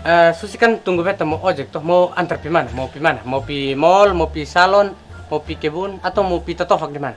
Eh, Susi kan tunggu beta mau ojek tuh mau antar pi mana? Mau pi mana? Mau pi mall, mau pi salon, mau pi kebun atau mau pi totofak di mana?